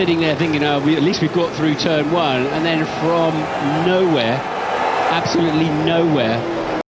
sitting there thinking, oh, we, at least we've got through turn one, and then from nowhere, absolutely nowhere,